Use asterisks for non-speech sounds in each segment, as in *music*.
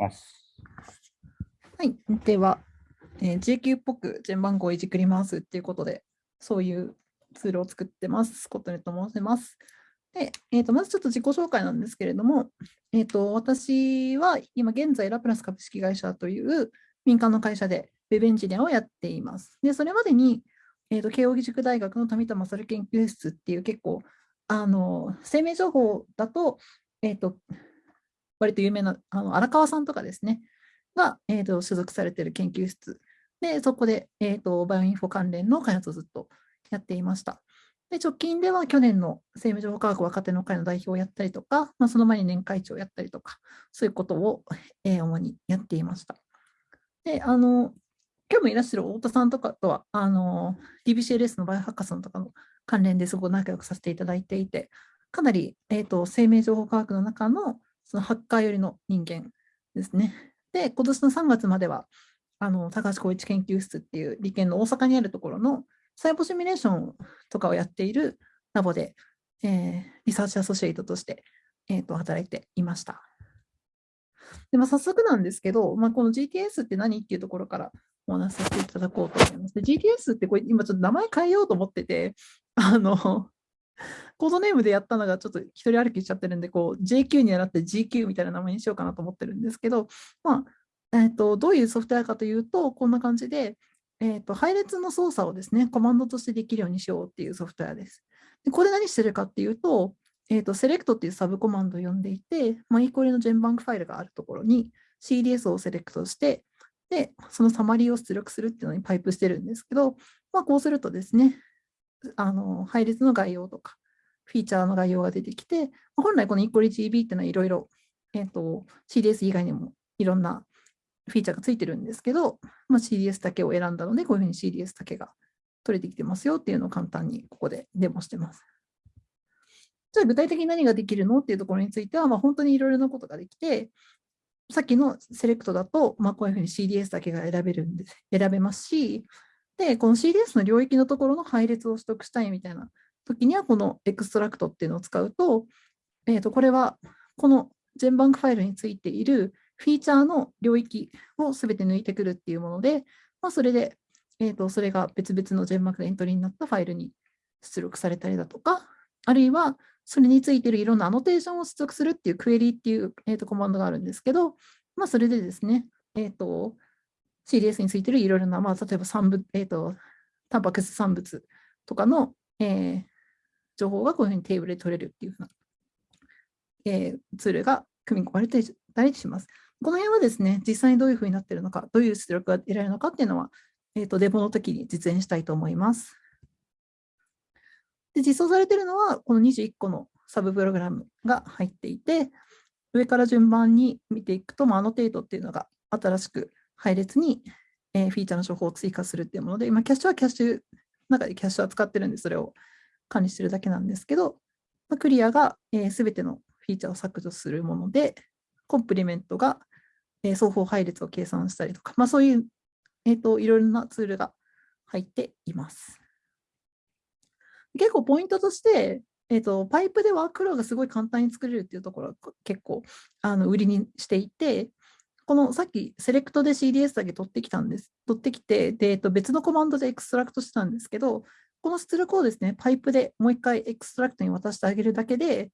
ます。はい、では、えー、GQ っぽく順番号をいじくりますっていうことで、そういうツールを作ってます。コットネと申します。で、えーと、まずちょっと自己紹介なんですけれども、えーと、私は今現在ラプラス株式会社という民間の会社で Web エンジニアをやっています。で、それまでに、えーと、慶應義塾大学の富田勝研究室っていう結構、あの生命情報だと、えー、と割と有名なあの荒川さんとかですね、が、えー、と所属されている研究室で、そこで、えー、とバイオインフォ関連の開発をずっとやっていました。で直近では去年の生命情報科学若手の会の代表をやったりとか、まあ、その前に年会長をやったりとか、そういうことを、えー、主にやっていました。で、あの、今日もいらっしゃる太田さんとかとは、あの、DBCLS のバイオハッカソンとかの関連ですごく仲良くさせていただいていて、かなり、えーと、生命情報科学の中のそのハッカー寄りの人間ですね。で、今年の3月までは、あの高橋光一研究室っていう理研の大阪にあるところの細胞シミュレーションとかをやっているラボで、えー、リサーチアソシエイトとして、えーと、働いていました。でまあ、早速なんですけど、まあ、この GTS って何っていうところからお話しさせていただこうと思います。GTS ってこれ今ちょっと名前変えようと思ってて、あの、コードネームでやったのがちょっと一人歩きしちゃってるんで、こう JQ にはなって GQ みたいな名前にしようかなと思ってるんですけど、まあ、えーと、どういうソフトウェアかというと、こんな感じで、えーと、配列の操作をですね、コマンドとしてできるようにしようっていうソフトウェアです。でこれ何してるかっていうと、えーと、セレクトっていうサブコマンドを呼んでいて、まあ、イーコリのジェンバンクファイルがあるところに CDS をセレクトして、で、そのサマリーを出力するっていうのにパイプしてるんですけど、まあ、こうするとですね、あの配列の概要とか、フィーチャーの概要が出てきて、本来このイコリ GB っていうのはいろいろ、えーと CDS 以外にもいろんなフィーチャーがついてるんですけど、まあ、CDS だけを選んだので、こういうふうに CDS だけが取れてきてますよっていうのを簡単にここでデモしてます。じゃあ具体的に何ができるのっていうところについては、まあ、本当にいろいろなことができて、さっきの select だと、まあ、こういうふうに CDS だけが選べるんで、選べますし、で、この CDS の領域のところの配列を取得したいみたいな時には、この extract っていうのを使うと、えー、とこれはこの GenBank ファイルについているフィーチャーの領域をすべて抜いてくるっていうもので、まあ、それで、えーと、それが別々の GenBank でエントリーになったファイルに出力されたりだとか、あるいはそれについているいろんなアノテーションを出力するっていうクエリっていう、えーと、コマンドがあるんですけど、まあ、それでですね、えーと、CDS についているいろいろな、まあ、例えば産物、えーと、タンパク質産物とかの、えー、情報がこういうふうにテーブルで取れるっていうふうな、えー、ツールが組み込まれてたりします。この辺はですね、実際にどういうふうになっているのか、どういう出力が得られるのかっていうのは、えーと、デモの時に実演したいと思います。で実装されているのは、この21個のサブプログラムが入っていて、上から順番に見ていくと、まあ、 annotate っていうのが新しく配列に、えー、フィーチャーの情報を追加するっていうもので、今、 cache はキャッシュ、中でキャッシュは使ってるんで、それを管理してるだけなんですけど、まあ、 clear がすべ、えー、てのフィーチャーを削除するもので、 complement がえー、相補配列を計算したりとか、まあ、そういう、えーと、いろいろなツールが入っています。結構ポイントとして、えーと、パイプでワークフローがすごい簡単に作れるっていうところは結構あの売りにしていて、このさっき select で CDS だけ取ってきたんです。取ってきて、でえー、と別のコマンドで extract してたんですけど、この出力をですね、パイプでもう一回 extract に渡してあげるだけで、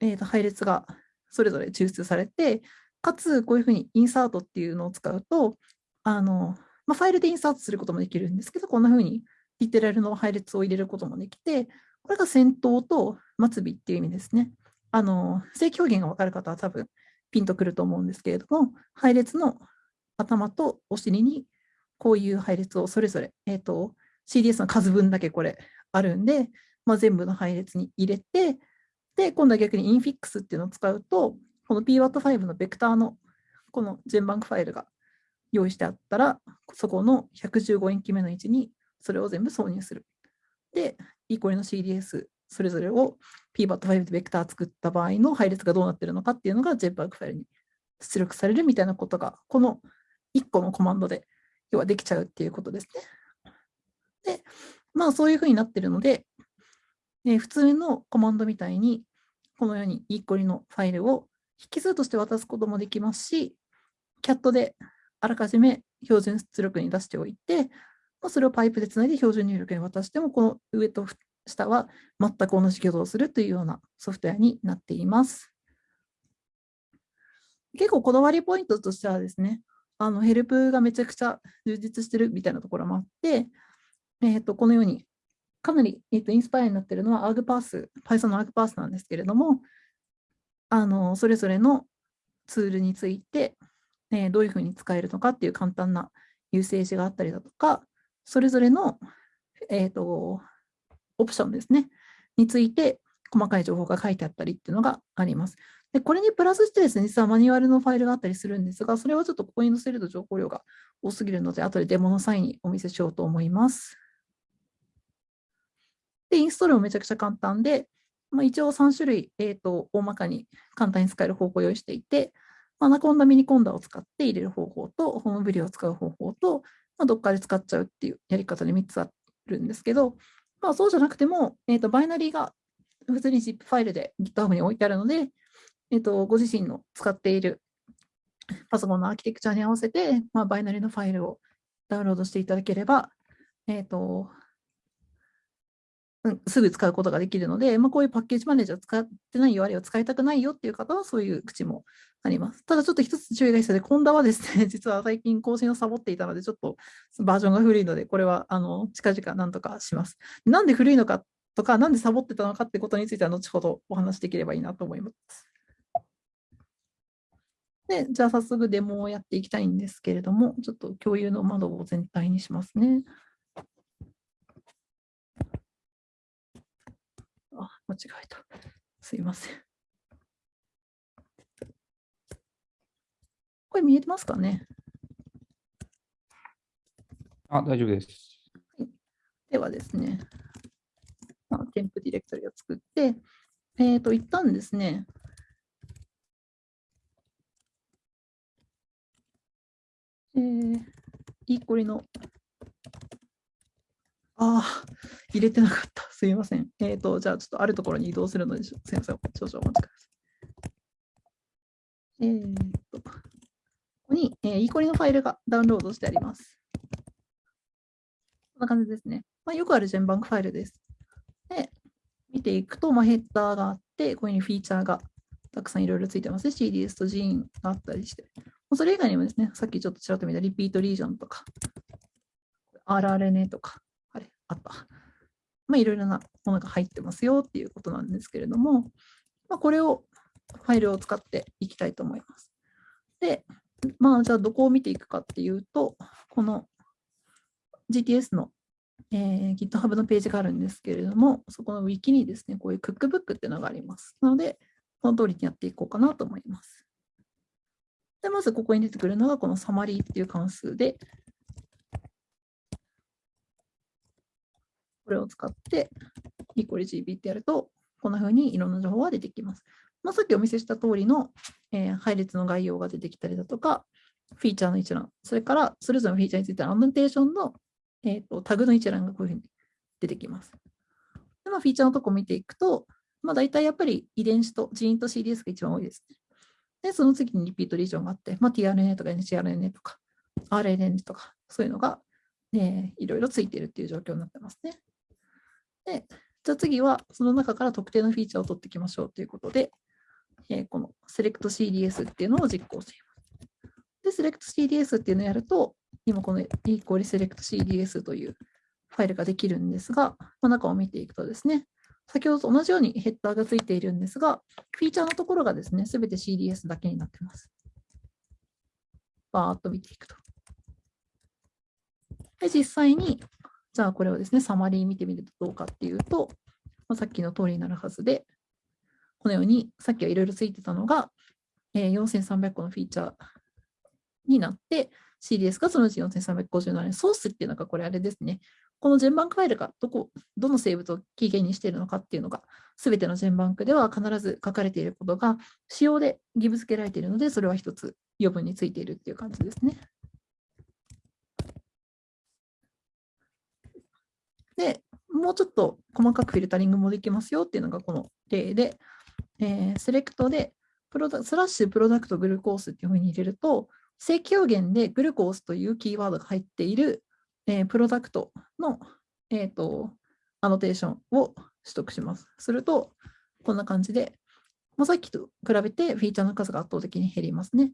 えー、と配列がそれぞれ抽出されて、かつ、こういうふうに insert っていうのを使うと、あのまあ、ファイルでインサートすることもできるんですけど、こんなふうにリテラルの配列を入れることもできて、これが先頭と末尾っていう意味ですね。あの正規表現が分かる方は多分ピンとくると思うんですけれども、配列の頭とお尻にこういう配列をそれぞれ、えーと、CDS の数分だけこれあるんで、まあ、全部の配列に入れて、で、今度は逆にインフィックスっていうのを使うと、この pwat5 のベクターのこの全バンクファイルが用意してあったら、そこの115円記目の位置にそれを全部挿入する。で、イコリの CDS それぞれを pbat5 でベクター作った場合の配列がどうなってるのかっていうのが JPEG ファイルに出力されるみたいなことが、この1個のコマンドで要はできちゃうっていうことですね。で、まあそういうふうになってるので、えー、普通のコマンドみたいに、このようにイコリのファイルを引数として渡すこともできますし、CAT であらかじめ標準出力に出しておいて、まあ、それをパイプでつないで標準入力に渡しても、この上と下は全く同じ挙動をするというようなソフトウェアになっています。結構こだわりポイントとしてはですね、あのヘルプがめちゃくちゃ充実してるみたいなところもあって、えー、とこのようにかなり、えー、とインスパイアになっているのは ArgPath、Python の ArgPath なんですけれども、あのそれぞれのツールについて、えー、どういうふうに使えるのかっていう簡単なユーセーがあったりだとか、それぞれの、えーと、オプションですね、について細かい情報が書いてあったりっていうのがあります。でこれにプラスしてですね、実はマニュアルのファイルがあったりするんですが、それはちょっとここに載せると情報量が多すぎるので、後でデモの際にお見せしようと思います。で、インストールもめちゃくちゃ簡単で、まあ、一応3種類、えーと、大まかに簡単に使える方法を用意していて、 Anaconda、Miniconda を使って入れる方法と、 Homebrew を使う方法と、まあ、どっかで使っちゃうっていうやり方で3つあるんですけど、まあ、そうじゃなくても、えーと、バイナリーが普通に ZIP ファイルで GitHub に置いてあるので、えーと、ご自身の使っているパソコンのアーキテクチャに合わせて、まあ、バイナリーのファイルをダウンロードしていただければ、えーとうん、すぐ使うことができるので、まあ、こういうパッケージマネージャー使ってないよ、あるいは使いたくないよっていう方はそういう口もあります。ただちょっと一つ注意が必要で、コンダはですね、*laughs* 実は最近更新をサボっていたので、ちょっとバージョンが古いので、これはあの近々なんとかします。なんで古いのかとか、なんでサボってたのかってことについては、後ほどお話しできればいいなと思います。で、じゃあ早速デモをやっていきたいんですけれども、ちょっと共有の窓を全体にしますね。あ、間違えた。すいません。これ見えてますかね？あ、大丈夫です。ではですね、まあ、添付ディレクトリを作って、えっ、ー、と、一旦ですね、えー、いいこりのああ、入れてなかった。すいません。えっ、ー、と、じゃあちょっとあるところに移動するので、すいません。少々お待ちください。えっ、ー、と、ここに、えー、イーコリのファイルがダウンロードしてあります。こんな感じですね。まあ、よくある順番ファイルです。で、見ていくと、まあ、ヘッダーがあって、ここにフィーチャーがたくさんいろいろついてます。CDS と Gene があったりして。それ以外にもですね、さっきちょっとちらっと見たリピートリージョンとか、RRNA とか、あった。まあ、いろいろなものが入ってますよっていうことなんですけれども、まあ、これをファイルを使っていきたいと思います。で、まあ、じゃあどこを見ていくかっていうと、この GTS の、えー、GitHub のページがあるんですけれども、そこの Wiki にですね、こういうクックブックっていうのがあります。なので、この通りにやっていこうかなと思います。で、まずここに出てくるのがこのサマリーっていう関数で、これを使って、イコリ GB ってやると、こんな風にいろんな情報が出てきます。まあ、さっきお見せした通りの、えー、配列の概要が出てきたりだとか、フィーチャーの一覧、それからそれぞれのフィーチャーについてのアノテーションの、えーと、タグの一覧がこういうふうに出てきます。でまあ、フィーチャーのとこ見ていくと、まあ、大体やっぱり遺伝子とジーンと CDS が一番多いですね。で、その次にリピートリージョンがあって、まあ、tRNA とか NCRNA とか RNA とかそういうのが、ね、いろいろついているっていう状況になってますね。で、じゃあ次はその中から特定のフィーチャーを取っていきましょうということで、えー、この SelectCDS っていうのを実行しています。で、SelectCDS っていうのをやると、今この equal SelectCDS というファイルができるんですが、まあ、中を見ていくとですね、先ほどと同じようにヘッダーがついているんですが、フィーチャーのところがですね、すべて CDS だけになっています。バーっと見ていくと。で、実際にじゃあこれをですね、サマリー見てみるとどうかっていうと、まあ、さっきの通りになるはずで、このようにさっきはいろいろついてたのが、えー、4300個のフィーチャーになって、CDS がそのうち4357年、ソースっていうのがこれあれですね。この全バンクファイルがどこ、どの生物を起源にしているのかっていうのが、すべての全バンクでは必ず書かれていることが、仕様で義務付けられているので、それは一つ余分についているっていう感じですね。で、もうちょっと細かくフィルタリングもできますよっていうのがこの例で、えー、セレクトでプロダスラッシュプロダクトグルコースっていうふうに入れると、正規表現でグルコースというキーワードが入っている、えー、プロダクトの、えーと、アノテーションを取得します。すると、こんな感じで、もうさっきと比べてフィーチャーの数が圧倒的に減りますね。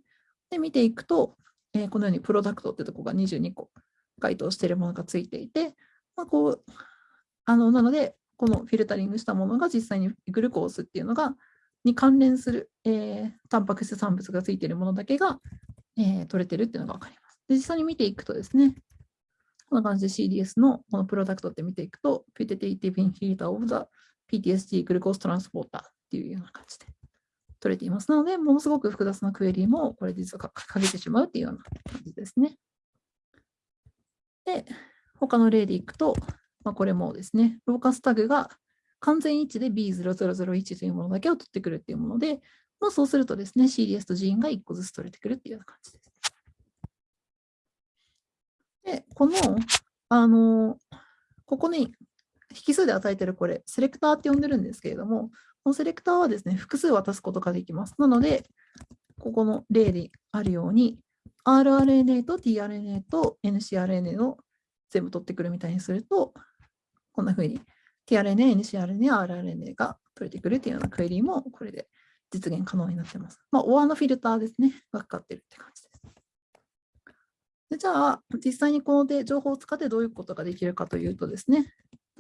で、見ていくと、えー、このようにプロダクトってとこが22個該当しているものがついていて、まあ、こうあのなので、このフィルタリングしたものが実際にグルコースっていうのがに関連する、えー、タンパク質産物がついているものだけが、えー、取れてるっていうのが分かります。で実際に見ていくとですね、こんな感じで CDS のこのプロダクトって見ていくと、Putative Inhibitor of the PTSD Glucose Transporter っていうような感じで取れています。なので、ものすごく複雑なクエリもこれ実はかけてしまうっていうような感じですね。で、他の例でいくと、まあ、これもですね、ローカスタグが完全一致で B0001 というものだけを取ってくるっていうもので、まあ、そうするとですね、CDS とジーンが1個ずつ取れてくるっていうような感じです。で、この、あの、ここに引数で与えてるこれ、セレクターって呼んでるんですけれども、このセレクターはですね、複数渡すことができます。なので、ここの例であるように、rRNA と tRNA と ncRNA を全部取ってくるみたいにすると、こんな風に tRNA、ncRNA、rRNA が取れてくるというようなクエリーもこれで実現可能になっています。まあ、OR のフィルターですね、がかかってるって感じです。でじゃあ、実際にこので情報を使ってどういうことができるかというとですね、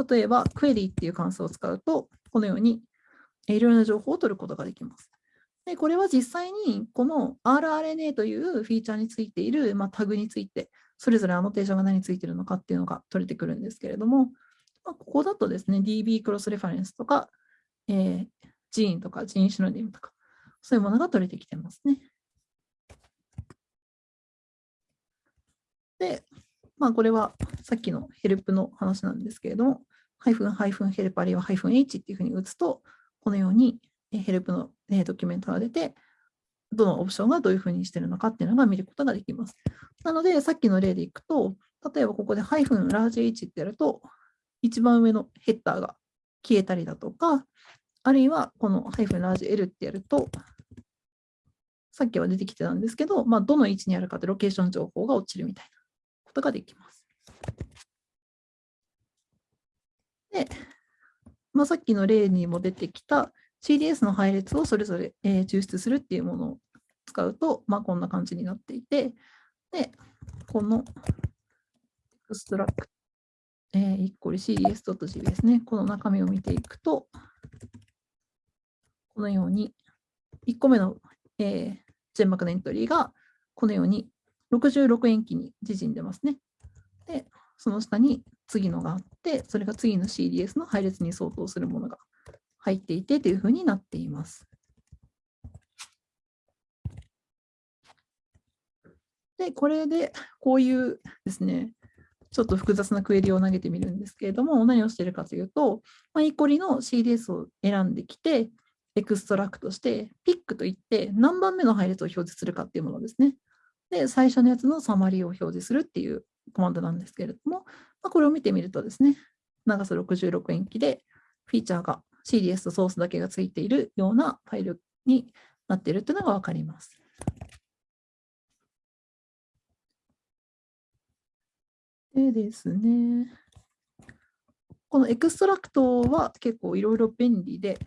例えば、クエリーっていう関数を使うと、このようにいろいろな情報を取ることができます。でこれは実際にこの rRNA というフィーチャーについている、まあ、タグについて、それぞれアノテーションが何についているのかっていうのが取れてくるんですけれども、まあ、ここだとですね、DB クロスレファレンスとか、えー、ジーンとかジーンシノディムとか、そういうものが取れてきてますね。で、まあ、これはさっきのヘルプの話なんですけれども、ハイフンハイフンヘルプあるいはハイフン H っていうふうに打つと、このようにヘルプのドキュメントが出て、どのオプションがどういうふうにしているのかっていうのが見ることができます。なので、さっきの例でいくと、例えばここでハイフンラージ H ってやると、一番上のヘッダーが消えたりだとか、あるいはこのハイフンラージ L ってやると、さっきは出てきてたんですけど、まあ、どの位置にあるかってロケーション情報が落ちるみたいなことができます。で、まあ、さっきの例にも出てきた CDS の配列をそれぞれ、えー、抽出するっていうものを使うと、まあ、こんな感じになっていて、で、このエクストラクト、えー、1個 CDS.gb ですね。この中身を見ていくと、このように、1個目の、えー、ジェンマクのエントリーが、このように66円機に縮んでますね。で、その下に次のがあって、それが次の CDS の配列に相当するものが入っていてというふうになっています。で、これでこういうですね、ちょっと複雑なクエリを投げてみるんですけれども、何をしているかというと、まあ、 E. coli の CDS を選んできて、 extract して、 pick といって何番目の配列を表示するかっていうものですね。で、最初のやつのサマリーを表示するっていうコマンドなんですけれども、まあ、これを見てみるとですね、長さ66塩基でフィーチャーが CDS とソースだけがついているようなファイルになっているというのが分かります。でですね、この extract は結構いろいろ便利で、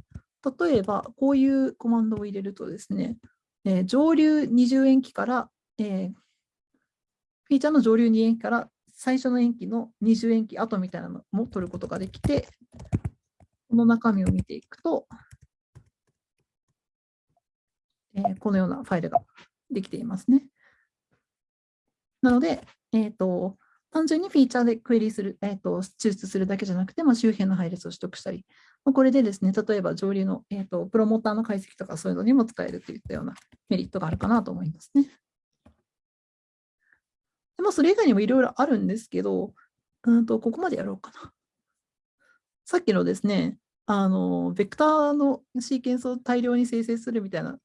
例えばこういうコマンドを入れるとですね、えー、上流20塩基から、えー、フィーチャーの上流2塩基から最初の塩基の20塩基後みたいなのも取ることができて、この中身を見ていくと、えー、このようなファイルができていますね。なので、えーと、単純にフィーチャーでクエリする、えーと、抽出するだけじゃなくて、まあ、周辺の配列を取得したり、まあ、これでですね、例えば上流の、えーと、プロモーターの解析とかそういうのにも使えるといったようなメリットがあるかなと思いますね。でまあ、それ以外にもいろいろあるんですけど、うんとここまでやろうかな。さっきのですね、あの、ベクターのシーケンスを大量に生成するみたいな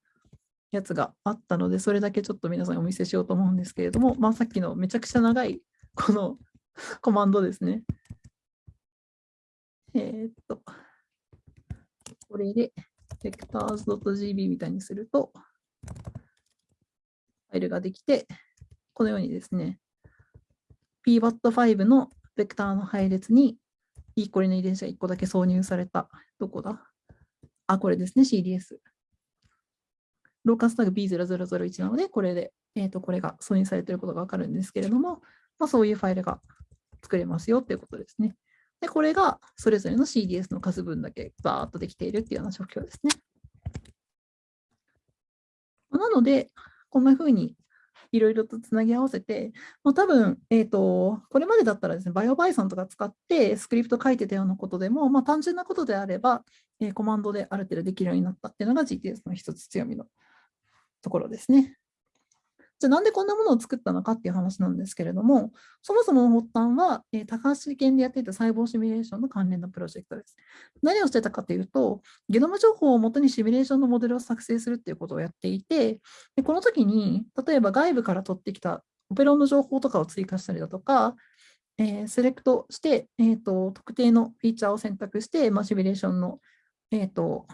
やつがあったので、それだけちょっと皆さんにお見せしようと思うんですけれども、まあ、さっきのめちゃくちゃ長いこのコマンドですね。えー、っと、これで vectors.gb みたいにすると、ファイルができて、このようにですね、pbat5 のベクターの配列に E コリの遺伝子が1個だけ挿入された、どこだ？あ、これですね、CDS。ローカスタグ B0001 なので、これで、えー、とこれが挿入されていることがわかるんですけれども、まあ、そういうファイルが作れますよということですね。で、これがそれぞれの CDS の数分だけバーっとできているっていうような状況ですね。なので、こんなふうにいろいろとつなぎ合わせて、もう多分、えーと、これまでだったらですね、バイオバイソンとか使ってスクリプト書いてたようなことでも、まあ、単純なことであれば、えー、コマンドである程度できるようになったっていうのが GTS の一つ強みのところですね。じゃあなんでこんなものを作ったのかっていう話なんですけれども、そもそもの発端は、えー、高橋県でやっていた細胞シミュレーションの関連のプロジェクトです。何をしてたかというと、ゲノム情報をもとにシミュレーションのモデルを作成するっていうことをやっていて、でこの時に、例えば外部から取ってきたオペロンの情報とかを追加したりだとか、えー、セレクトして、えーと、特定のフィーチャーを選択して、まあ、シミュレーションの、えーと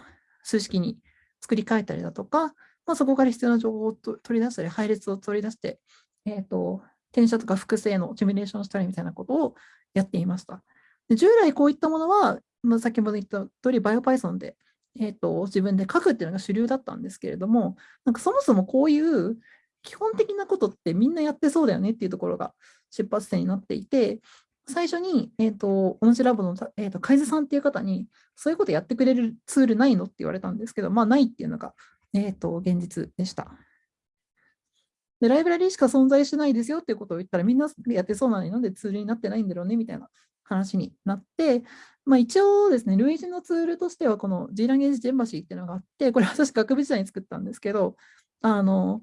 数式に作り変えたりだとか、まあ、そこから必要な情報を取り出したり、配列を取り出して、えーと、転写とか複製のシミュレーションしたりみたいなことをやっていました。で従来こういったものは、まあ、先ほど言った通り BioPython で、えーと、自分で書くっていうのが主流だったんですけれども、なんかそもそもこういう基本的なことってみんなやってそうだよねっていうところが出発点になっていて、最初に、えーと、同じラボの、えーと、海津さんっていう方に、そういうことやってくれるツールないのって言われたんですけど、まあないっていうのがえーと、現実でした。で、ライブラリしか存在しないですよっていうことを言ったら、みんなやってそうなのになんでツールになってないんだろうねみたいな話になって、まあ、一応ですね、類似のツールとしては、この G ランゲージジェンバシーっていうのがあって、これ私学部時代に作ったんですけど、あの、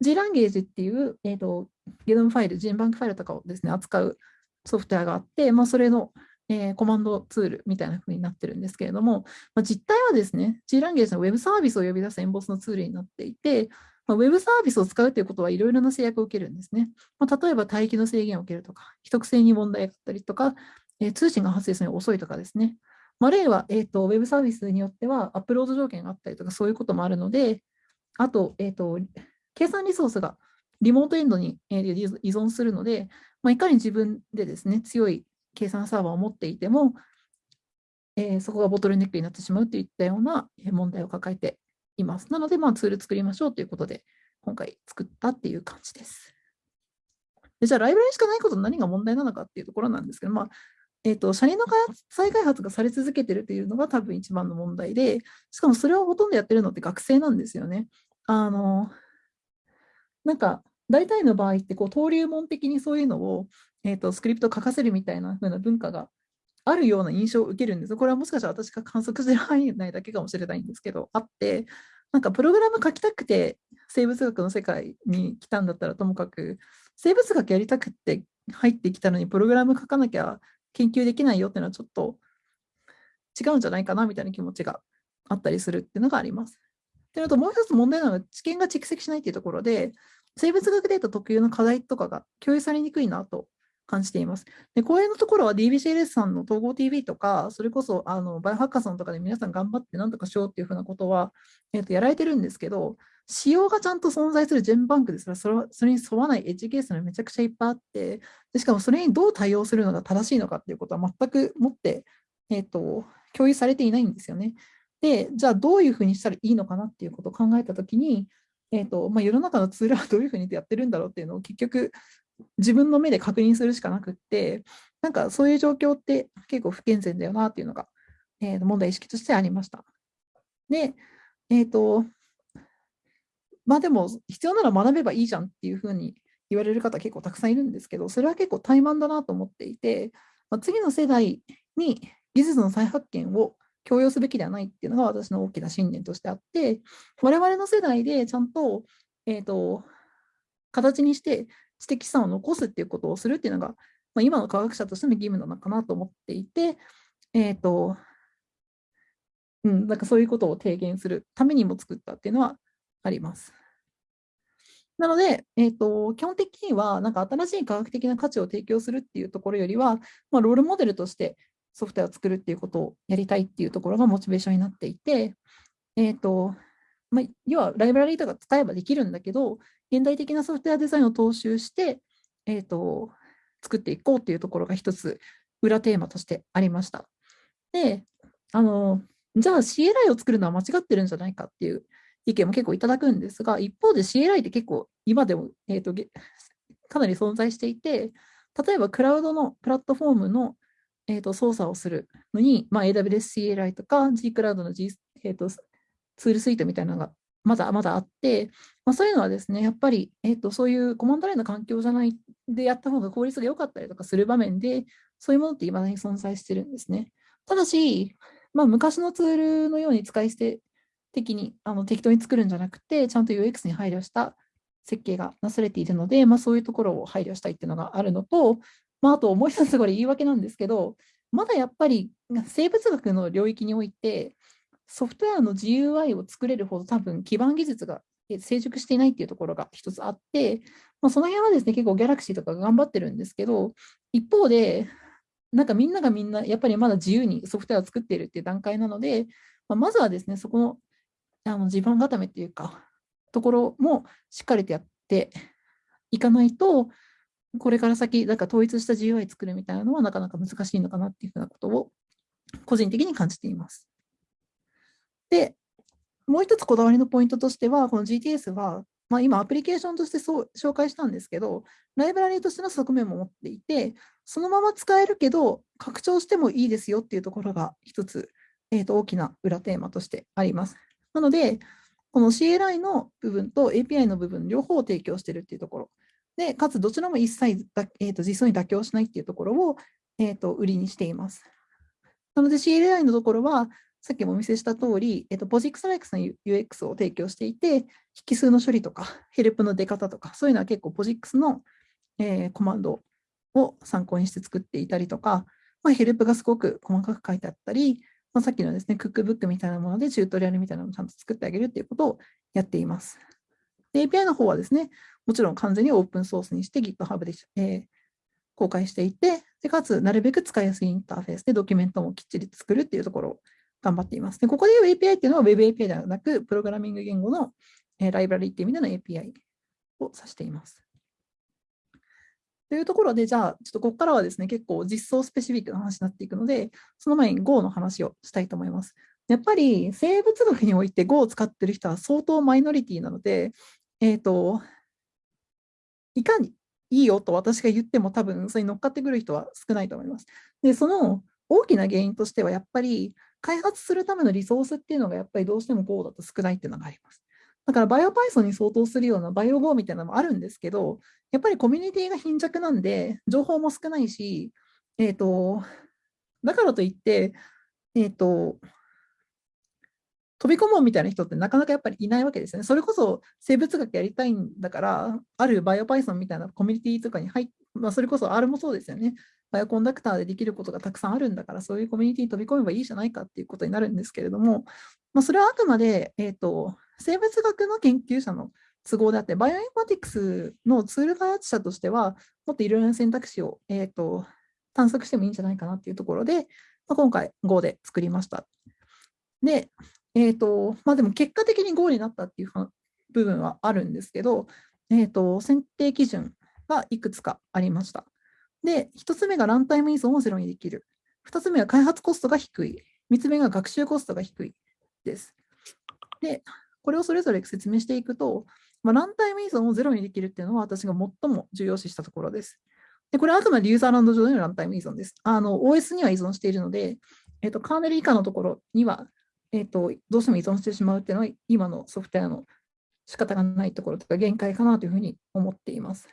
G ランゲージっていう、えーと、ゲノムファイル、ジンバンクファイルとかをですね、扱うソフトウェアがあって、まあ、それのえー、コマンドツールみたいな風になってるんですけれども、まあ、実態はですね、G ランゲージの Web サービスを呼び出すエンボスのツールになっていて、まあ、Web サービスを使うということはいろいろな制約を受けるんですね。まあ、例えば待機の制限を受けるとか、秘匿性に問題があったりとか、えー、通信が発生するのに遅いとかですね。まあ、例は、えーと、Web サービスによってはアップロード条件があったりとか、そういうこともあるので、あと、えーと、計算リソースがリモートエンドに依存するので、まあ、いかに自分でですね、強い計算サーバーを持っていても、えー、そこがボトルネックになってしまうといったような問題を抱えています。なので、まあ、ツール作りましょうということで、今回作ったっていう感じです。でじゃあ、ライブラリしかないこと何が問題なのかっていうところなんですけど、まあえーと、車輪の開発再開発がされ続けてるというのが多分一番の問題で、しかもそれをほとんどやってるのって学生なんですよね。あのなんか、大体の場合ってこう登竜門的にそういうのを、えーとスクリプト書かせるみたいな風な文化があるような印象を受けるんです。これはもしかしたら私が観測してる範囲内だけかもしれないんですけど、あって、なんかプログラム書きたくて生物学の世界に来たんだったらともかく、生物学やりたくて入ってきたのにプログラム書かなきゃ研究できないよっていうのはちょっと違うんじゃないかなみたいな気持ちがあったりするっていうのがあります。っていうのともう一つ問題なのが知見が蓄積しないっていうところで、生物学データ特有の課題とかが共有されにくいなと感じています。で、こういうところは DBCLS さんの統合 TV とか、それこそあのバイオハッカーさんとかで皆さん頑張って何とかしようっていうふうなことは、えー、とやられてるんですけど、仕様がちゃんと存在するジェンバンクですらそれそれに沿わないエッジケースがめちゃくちゃいっぱいあってで、しかもそれにどう対応するのが正しいのかっていうことは全くもって、えーと、共有されていないんですよね。で、じゃあどういうふうにしたらいいのかなっていうことを考えたときに、えーとまあ、世の中のツールはどういうふうにやってるんだろうっていうのを結局自分の目で確認するしかなくって、なんかそういう状況って結構不健全だよなっていうのが、えー、問題意識としてありました。で、えっ、ー、と、まあでも必要なら学べばいいじゃんっていうふうに言われる方結構たくさんいるんですけど、それは結構怠慢だなと思っていて、まあ、次の世代に技術の再発見を強要すべきではないっていうのが私の大きな信念としてあって、我々の世代でちゃんと、えっ、ー、と、形にして知的資産を残すっていうことをするっていうのが、まあ、今の科学者としての義務なのかなと思っていて、えっ、ー、と、うん、なんかそういうことを提言するためにも作ったっていうのはあります。なので、えーと、基本的にはなんか新しい科学的な価値を提供するっていうところよりは、まあ、ロールモデルとしてソフトウェアを作るっていうことをやりたいっていうところがモチベーションになっていて、えーとまあ、要はライブラリーとか使えばできるんだけど、現代的なソフトウェアデザインを踏襲して、えーと、作っていこうというところが一つ裏テーマとしてありました。で、あのじゃあ CLI を作るのは間違ってるんじゃないかっていう意見も結構いただくんですが、一方で CLI って結構今でも、えーと、かなり存在していて、例えばクラウドのプラットフォームの、えーと、操作をするのに、まあ、AWS CLI とか G クラウドの、G えーと、ツールスイートみたいなのがまだまだあって、まあ、そういうのはですね、やっぱり、えーと、そういうコマンドラインの環境じゃないでやった方が効率が良かったりとかする場面で、そういうものって未だに存在してるんですね。ただし、まあ、昔のツールのように使い捨て的にあの適当に作るんじゃなくて、ちゃんと UX に配慮した設計がなされているので、まあ、そういうところを配慮したいっていうのがあるのと、まあ、あともう一つこれ言い訳なんですけど、まだやっぱり生物学の領域において、ソフトウェアの GUI を作れるほど多分基盤技術が成熟していないっていうところが一つあって、まあ、その辺はですね、結構ギャラクシーとか頑張ってるんですけど、一方で、なんかみんながみんな、やっぱりまだ自由にソフトウェアを作っているっていう段階なので、まあ、まずはですね、そこのあの地盤固めっていうか、ところもしっかりとやっていかないと、これから先、なんか統一した GUI 作るみたいなのはなかなか難しいのかなっていうふうなことを個人的に感じています。で、もう一つこだわりのポイントとしては、この GTS は、まあ、今アプリケーションとしてそう紹介したんですけど、ライブラリとしての側面も持っていて、そのまま使えるけど、拡張してもいいですよっていうところが一つ、えー、と大きな裏テーマとしてあります。なので、この CLI の部分と API の部分、両方を提供しているっていうところ。で、かつどちらも一切だ、えー、と実装に妥協しないっていうところを、えー、と売りにしています。なので CLI のところは、さっきもお見せした通り、えっと、ポジックスライクスの UX を提供していて、引数の処理とか、ヘルプの出方とか、そういうのは結構ポジックスの、えー、コマンドを参考にして作っていたりとか、まあ、ヘルプがすごく細かく書いてあったり、まあ、さっきのですね、クックブックみたいなものでチュートリアルみたいなのをちゃんと作ってあげるっていうことをやっています。API の方はですね、もちろん完全にオープンソースにして GitHub で、えー、公開していて、でかつ、なるべく使いやすいインターフェースでドキュメントもきっちり作るっていうところを頑張っています。で、ここで言う API っていうのは Web API ではなく、プログラミング言語の、えー、ライブラリっていう意味での API を指しています。というところで、じゃあ、ちょっとここからはですね、結構実装スペシフィックな話になっていくので、その前に Go の話をしたいと思います。やっぱり生物学において Go を使ってる人は相当マイノリティなので、えっ、ー、と、いかにいいよと私が言っても多分それに乗っかってくる人は少ないと思います。で、その大きな原因としてはやっぱり開発するためのリソースっていうのがやっぱりどうしても Go だと少ないっていうのがあります。だから BioPython に相当するような BioGo みたいなのもあるんですけど、やっぱりコミュニティが貧弱なんで、情報も少ないし、えっ、ー、と、だからといって、えっ、ー、と、飛び込もうみたいな人ってなかなかやっぱりいないわけですよね。それこそ生物学やりたいんだから、ある BioPython みたいなコミュニティとかに入って、まあ、それこそ R もそうですよね。 Bioconductor でできることがたくさんあるんだから、そういうコミュニティに飛び込めばいいじゃないかっていうことになるんですけれども、まあ、それはあくまで、えーと、生物学の研究者の都合であって、バイオインフォティクスのツール開発者としては、もっといろいろな選択肢を、えーと、探索してもいいんじゃないかなっていうところで、まあ、今回 Go で作りました。で、えーとまあ、でも結果的に Go になったっていう部分はあるんですけど、えーと選定基準がいくつかありました。で、1つ目がランタイム依存をゼロにできる。2つ目は開発コストが低い。3つ目が学習コストが低いです。で、これをそれぞれ説明していくと、まあ、ランタイム依存をゼロにできるっていうのは私が最も重要視したところです。で、これはあくまでユーザーランド上でのランタイム依存です。OS には依存しているので、えっと、カーネル以下のところには、えっと、どうしても依存してしまうっていうのは今のソフトウェアの仕方がないところとか限界かなというふうに思っています。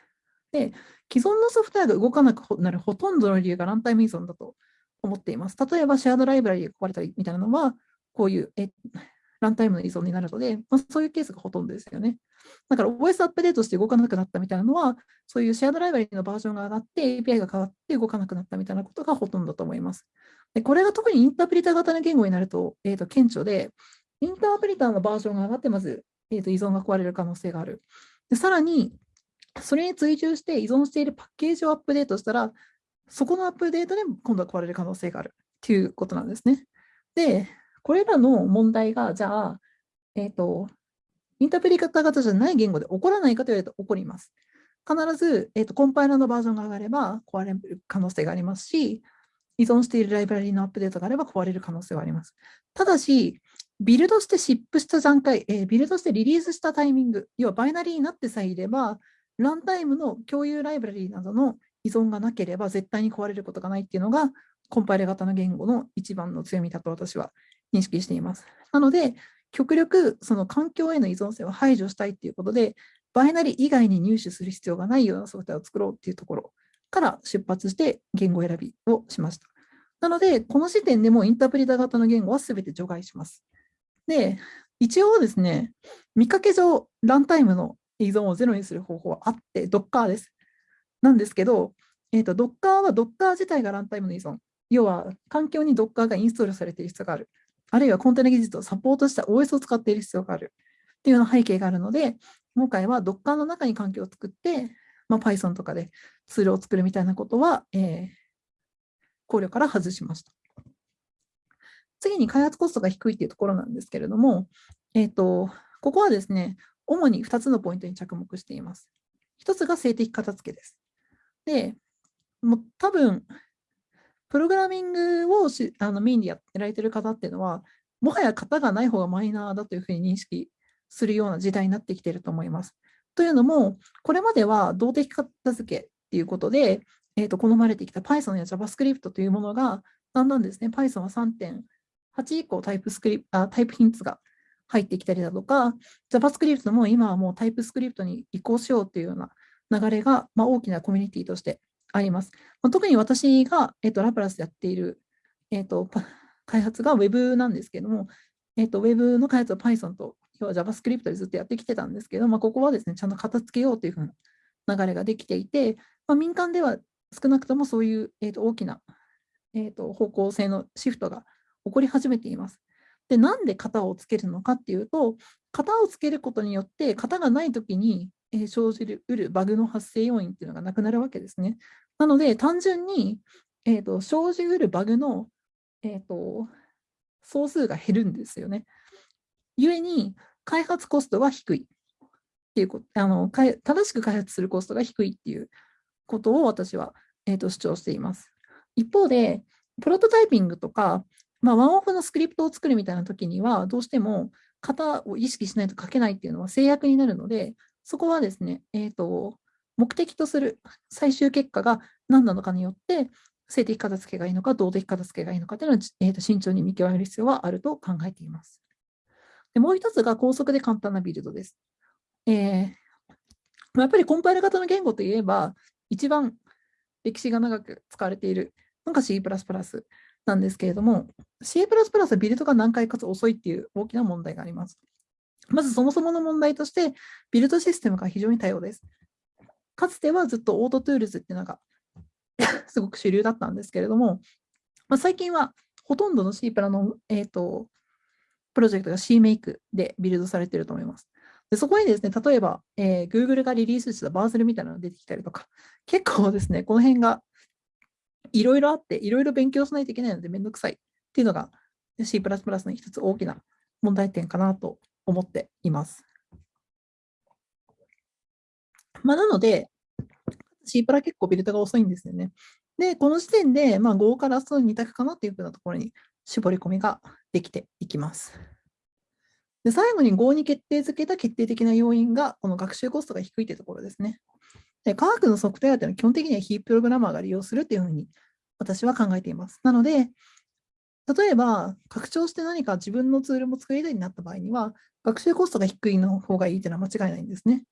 で、既存のソフトウェアが動かなくなるほとんどの理由がランタイム依存だと思っています。例えば、シェアドライブラリが壊れたりみたいなのは、こういうえランタイムの依存になるので、まあ、そういうケースがほとんどですよね。だから OS アップデートして動かなくなったみたいなのは、そういうシェアドライブラリのバージョンが上がって API が変わって動かなくなったみたいなことがほとんどだと思います。でこれが特にインタープリター型の言語になると,、えー、と顕著で、インタープリターのバージョンが上がって、まず、えー、と依存が壊れる可能性がある。でさらに、それに追従して依存しているパッケージをアップデートしたら、そこのアップデートで今度は壊れる可能性があるということなんですね。で、これらの問題が、じゃあ、えっ、ー、と、インタープリ型型じゃない言語で起こらないかと言われると起こります。必ず、えーと、コンパイラーのバージョンが上がれば壊れる可能性がありますし、依存しているライブラリのアップデートがあれば壊れる可能性はあります。ただし、ビルドしてシップした段階、えー、ビルドしてリリースしたタイミング、要はバイナリーになってさえいれば、ランタイムの共有ライブラリなどの依存がなければ絶対に壊れることがないっていうのが、コンパイル型の言語の一番の強みだと私は認識しています。なので、極力その環境への依存性を排除したいっていうことで、バイナリー以外に入手する必要がないようなソフトウェアを作ろうっていうところから出発して言語選びをしました。なので、この時点でもインタープリター型の言語は全て除外します。で、一応ですね、見かけ上、ランタイムの依存をゼロにする方法はあって、Docker です。なんですけど、えーと、Docker は Docker 自体がランタイムの依存。要は、環境に Docker がインストールされている必要がある。あるいはコンテナ技術をサポートした OS を使っている必要がある。っていうような背景があるので、今回は Docker の中に環境を作って、まあ、Python とかでツールを作るみたいなことは、えー、考慮から外しました。次に開発コストが低いというところなんですけれども、えーと、ここはですね、主に2つのポイントに着目しています。1つが静的片付けです。で、もう多分、プログラミングをしあのメインでやってられてる方っていうのは、もはや型がない方がマイナーだというふうに認識するような時代になってきていると思います。というのも、これまでは動的片付けっていうことで、えー、と好まれてきた Python や JavaScript というものが、だんだんですね、Python は3.8以降タイプスクリプあタイプヒンツが入ってきたりだとか、JavaScript も今はもうタイプスクリプトに移行しようというような流れが、まあ、大きなコミュニティとしてあります。まあ、特に私が、えー、とラプラスやっている、えー、と開発が Web なんですけども、えー、と Web の開発は Python と要は JavaScript でずっとやってきてたんですけど、まあ、ここはですね、ちゃんと片付けようというふうな流れができていて、まあ、民間では少なくともそういう、えー、と大きな、えー、と方向性のシフトが起こり始めています。で、なんで型をつけるのかっていうと、型をつけることによって、型がないときに、生じるうるバグの発生要因っていうのがなくなるわけですね。なので、単純に、えーと、生じうるバグの、えーと、総数が減るんですよね。故に、開発コストは低いっていうことあの、正しく開発するコストが低いっていうことを私は、えーと主張しています。一方で、プロトタイピングとか、まあ、ワンオフのスクリプトを作るみたいな時には、どうしても型を意識しないと書けないっていうのは制約になるので、そこはですね、えーと、目的とする最終結果が何なのかによって、性的片付けがいいのか、動的片付けがいいのかというのは、えーと、慎重に見極める必要はあると考えています。でもう一つが高速で簡単なビルドです。えー、やっぱりコンパイル型の言語といえば、一番歴史が長く使われているのが C++ なんですけれども、C++ はビルドが難解かつ遅いっていう大きな問題があります。まずそもそもの問題として、ビルドシステムが非常に多様です。かつてはずっと Autotools っていうのが *laughs* すごく主流だったんですけれども、まあ、最近はほとんどの C++ の、えーと、プロジェクトが CMake でビルドされていると思います。でそこにですね、例えば、えー、Google がリリースしたバーゼルみたいなのが出てきたりとか、*laughs* 結構ですね、この辺がいろいろあって、いろいろ勉強しないといけないのでめんどくさいっていうのが C++ の一つ大きな問題点かなと思っています。まあ、なので、C プラ結構ビルドが遅いんですよね。で、この時点で、まあ、Go からその2択かなっていうふうなところに絞り込みができていきます。で最後に Go に決定づけた決定的な要因が、この学習コストが低いというところですね。で科学のソフトウェアというのは基本的には非プログラマーが利用するというふうに私は考えています。なので、例えば、拡張して何か自分のツールも作りたいになった場合には、学習コストが低いの方がいいというのは間違いないんですね。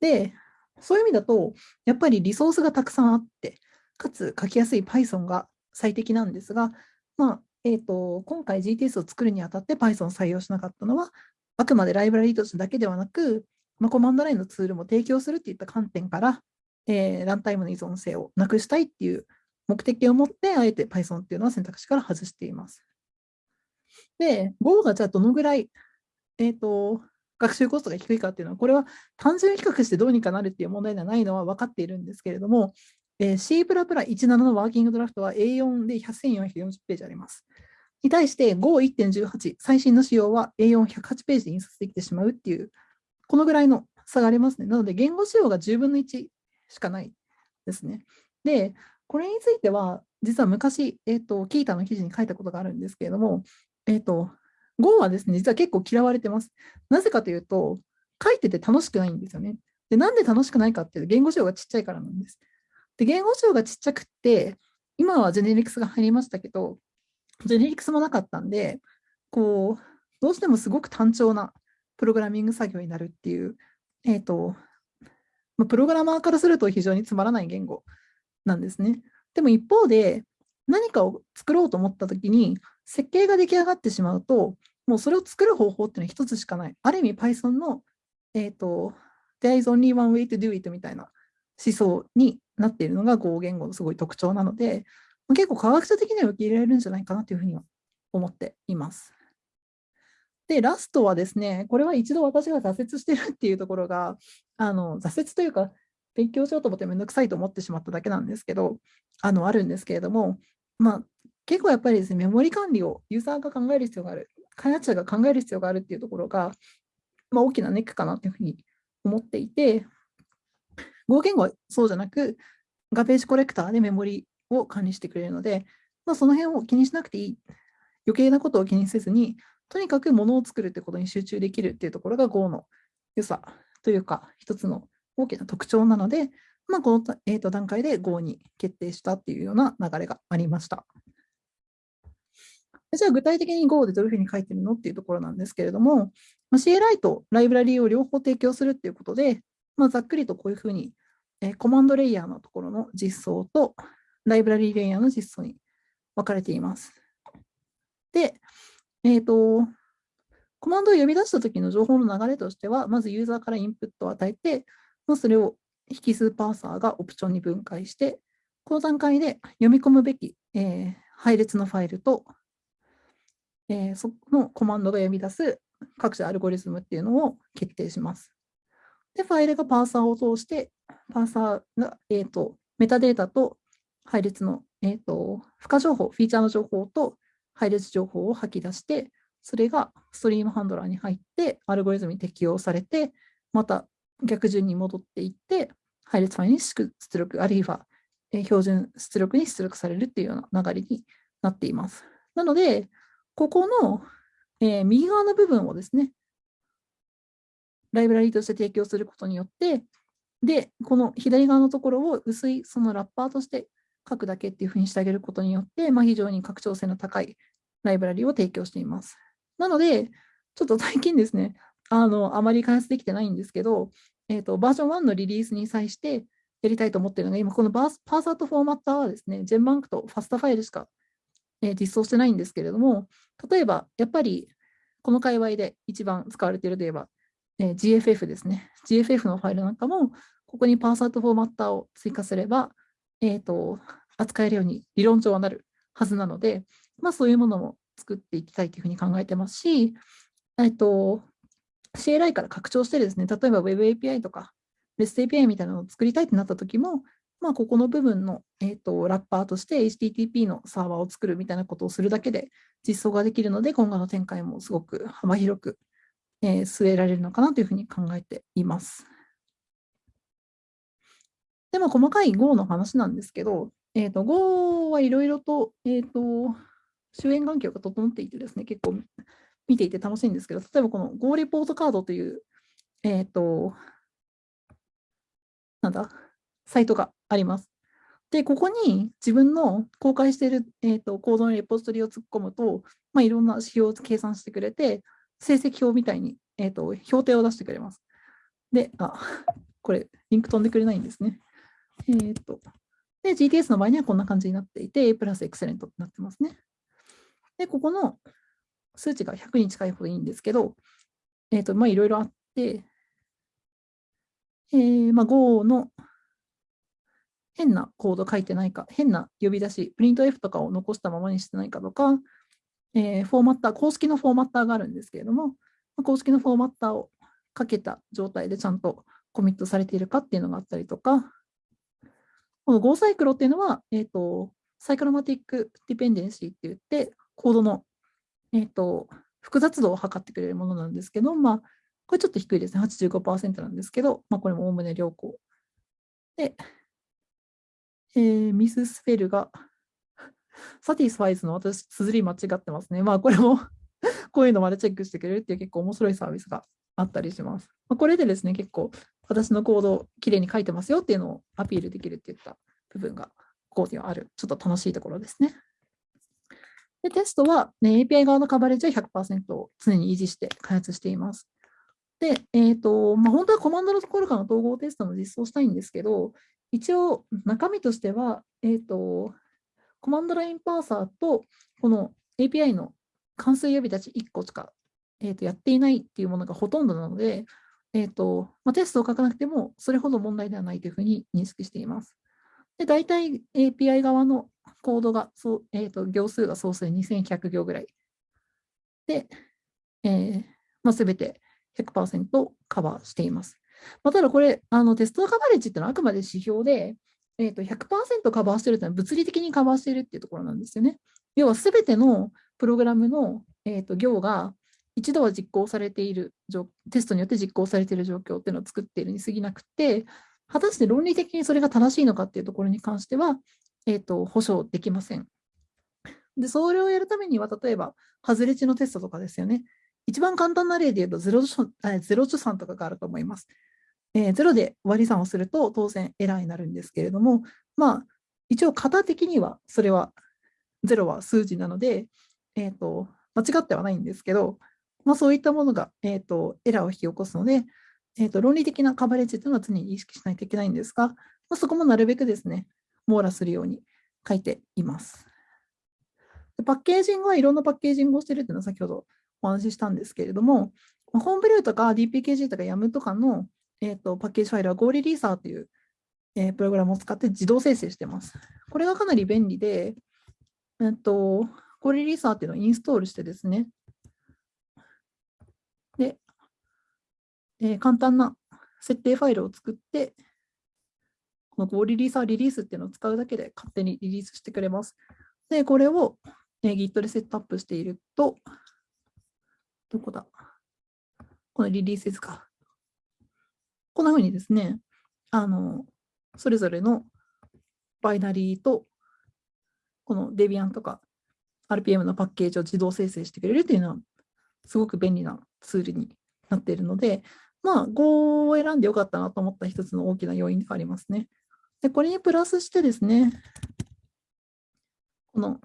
で、そういう意味だと、やっぱりリソースがたくさんあって、かつ書きやすい Python が最適なんですが、まあえーと、今回 GTS を作るにあたって Python を採用しなかったのは、あくまでライブラリとしてだけではなく、まあ、コマンドラインのツールも提供するといった観点から、えー、ランタイムの依存性をなくしたいっていう目的を持って、あえて Python っていうのは選択肢から外しています。で、Go がじゃあどのぐらい、えーと、学習コストが低いかっていうのは、これは単純比較してどうにかなるっていう問題ではないのは分かっているんですけれども、えー、C++17 のワーキングドラフトは A4 で1440ページあります。に対して Go1.18、最新の仕様は A4108 ページで印刷できてしまうっていうこのぐらいの差がありますね。なので、言語仕様が10分の1しかないですね。で、これについては、実は昔、えーと、キータの記事に書いたことがあるんですけれども、えーと、Go はですね、実は結構嫌われてます。なぜかというと、書いてて楽しくないんですよね。で、なんで楽しくないかっていうと、言語仕様がちっちゃいからなんです。で、言語仕様がちっちゃくって、今はジェネリクスが入りましたけど、ジェネリクスもなかったんで、こう、どうしてもすごく単調なプログラミング作業になるっていう、えっ、ー、と、プログラマーからすると非常につまらない言語なんですね。でも一方で、何かを作ろうと思ったときに、設計が出来上がってしまうと、もうそれを作る方法っていうのは一つしかない。ある意味 Python の、えっ、ー、と、There is only one way to do it みたいな思想になっているのが Go 言語のすごい特徴なので、結構科学者的には受け入れられるんじゃないかなというふうには思っています。で、ラストはですね、これは一度私が挫折してるっていうところが、あの挫折というか、勉強しようと思ってめんどくさいと思ってしまっただけなんですけど、あのあるんですけれども、まあ、結構やっぱりですね、メモリ管理をユーザーが考える必要がある、開発者が考える必要があるっていうところが、まあ、大きなネックかなというふうに思っていて、Go 言語はそうじゃなく、ガページコレクターでメモリを管理してくれるので、まあ、その辺を気にしなくていい。余計なことを気にせずに、とにかくものを作るってことに集中できるっていうところが Go の良さというか、一つの大きな特徴なので、まあ、この、えー、と段階で Go に決定したっていうような流れがありました。じゃあ具体的に Go でどういうふうに書いてるのっていうところなんですけれども、まあ、CLI とライブラリーを両方提供するっていうことで、まあ、ざっくりとこういうふうに、えー、コマンドレイヤーのところの実装とライブラリーレイヤーの実装に分かれています。で、えっ、ー、と、コマンドを呼び出したときの情報の流れとしては、まずユーザーからインプットを与えて、まあ、それを引数パーサーがオプションに分解して、この段階で読み込むべき、えー、配列のファイルと、えー、そのコマンドが読み出す各種アルゴリズムっていうのを決定します。で、ファイルがパーサーを通して、パーサーが、えーと、メタデータと配列の、えーと、付加情報、フィーチャーの情報と配列情報を吐き出して、それがストリームハンドラーに入って、アルゴリズムに適用されて、また逆順に戻っていって、配列ファイルに出力、あるいは標準出力に出力されるっていうような流れになっています。なので、ここの、えー、右側の部分をですね、ライブラリーとして提供することによって、で、この左側のところを薄いそのラッパーとして書くだけっていうふうにしてあげることによって、まあ、非常に拡張性の高いライブラリを提供しています。なので、ちょっと最近ですね、あのあまり開発できてないんですけど、えーと、バージョン1のリリースに際してやりたいと思っているのが、今このバーパーサートフォーマッターはですね、ジェンバンクとファスタファイルしか、えー、実装してないんですけれども、例えば、やっぱりこの界隈で一番使われているといえば、え、GFF ですね。GFF のファイルなんかも、ここにパーサートフォーマッターを追加すれば、えーと扱えるように理論上はなるはずなので、まあ、そういうものも作っていきたいというふうに考えてますし、えっと、CLI から拡張してですね、例えば Web API とか REST API みたいなのを作りたいってなった時も、まあ、ここの部分の、えーと、ラッパーとして HTTP のサーバーを作るみたいなことをするだけで実装ができるので、今後の展開もすごく幅広く、えー、据えられるのかなというふうに考えています。でも細かい Go の話なんですけど、えっ、ー、と、Go はいろいろと、えっ、ー、と、周辺環境が整っていてですね、結構見ていて楽しいんですけど、例えばこの Go レポートカードという、えっ、ー、と、なんだ、サイトがあります。で、ここに自分の公開している、えーと、コードのレポジトリを突っ込むと、まあ、いろんな指標を計算してくれて、成績表みたいに、えーと、評定を出してくれます。で、あ、*laughs* これ、リンク飛んでくれないんですね。えっ、ー、と、で、GTS の場合にはこんな感じになっていて、A プラスエクセレントになってますね。で、ここの数値が100に近いほどいいんですけど、えっ、ー、と、まあ、いろいろあって、えー、まあ、Go の変なコード書いてないか、変な呼び出し、プリント F とかを残したままにしてないかとか、えー、フォーマッター、公式のフォーマッターがあるんですけれども、公式のフォーマッターをかけた状態でちゃんとコミットされているかっていうのがあったりとか、この Go サイクロっていうのは、えっ、ー、と、サイクロマティックディペンデンシーって言って、コードの、えっ、ー、と、複雑度を測ってくれるものなんですけど、まあ、これちょっと低いですね。85%なんですけど、まあ、これもおおむね良好。で、えー、ミススペルが、サティスファイズの私、綴り間違ってますね。まあ、これもこういうのまでチェックしてくれるっていう結構面白いサービスがあったりします。まあ、これでですね、結構私のコードをきれいに書いてますよっていうのをアピールできるっていった部分がここにはある、ちょっと楽しいところですね。で、テストは、ね、API 側のカバレッジは100%を常に維持して開発しています。で、えっ、ー、と、まあ、本当はコマンドのところからの統合テストも実装したいんですけど、一応中身としては、えっ、ー、と、コマンドラインパーサーとこの API の関数呼び立ち1個しか、えー、とやっていないっていうものがほとんどなので、えーとまあ、テストを書かなくてもそれほど問題ではないというふうに認識しています。で大体 API 側のコードが、そうえーと、行数が総数2100行ぐらいで、えーまあ、全て100%カバーしています。まあ、ただこれ、あのテストカバレッジっていうのはあくまで指標で、えーと、100%カバーしてるというのは物理的にカバーしているっていうところなんですよね。要は全てのプログラムの、えーと、行が一度は実行されている、テストによって実行されている状況っていうのを作っているに過ぎなくて、果たして論理的にそれが正しいのかっていうところに関しては、えーと、保証できません。で、それをやるためには、例えば、外れ値のテストとかですよね。一番簡単な例で言うと0、0助算とかがあると思います。えー、0で割り算をすると当然エラーになるんですけれども、まあ、一応型的にはそれは0は数字なので、えーと、間違ってはないんですけど、まあ、そういったものが、えーと、エラーを引き起こすので、えーと、論理的なカバレッジというのは常に意識しないといけないんですが、まあ、そこもなるべくですね、網羅するように書いています。パッケージングはいろんなパッケージングをしているというのは先ほどお話ししたんですけれども、ホームブルーとか DPKG とか YAM とかの、えーと、パッケージファイルは Go リリーサーという、えー、プログラムを使って自動生成しています。これがかなり便利で、えっと、Go リリーサーっていうのをインストールしてですね、で、えー、簡単な設定ファイルを作って、この Go リリーサーリリースっていうのを使うだけで勝手にリリースしてくれます。で、これを、えー、Git でセットアップしていると、どこだ？このリリースですか。こんなふうにですね、あの、それぞれのバイナリーと、この Debian とか RPM のパッケージを自動生成してくれるというのは、すごく便利なツールになっているので、まあ、Go を選んでよかったなと思った一つの大きな要因がありますね。で、これにプラスしてですね、この